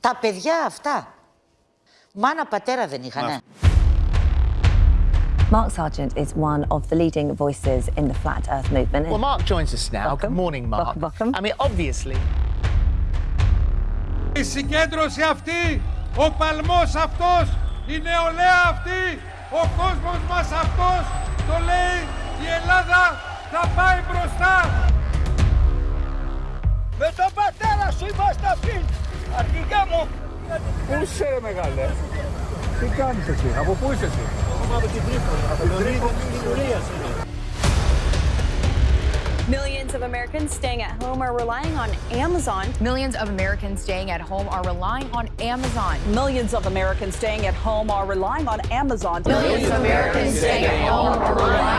Τα παιδιά αυτά. Μάνα πατέρα δεν είχανε. Mark Sargent is one of the leading voices in the flat earth movement. Well, Mark joins us now. Welcome. Good morning, Mark. Welcome, welcome. I mean, obviously, Η συγκέντρωση αυτή, ο παλμός αυτός, η νεολαία αυτή, ο κόσμος μας αυτός, το λέει η Ελλάδα θα πάει μπροστά. Με τον πατέρα σου είμαστε αυτοί. Αρχικά μου. Πού είσαι ρε μεγάλε, τι κάνεις εσύ, από πού είσαι εσύ. Millions of Americans staying at home are relying on Amazon. Millions of Americans staying at home are relying on Amazon. Millions of Americans staying at home are relying on Amazon. Millions of Americans staying at home are relying on Amazon.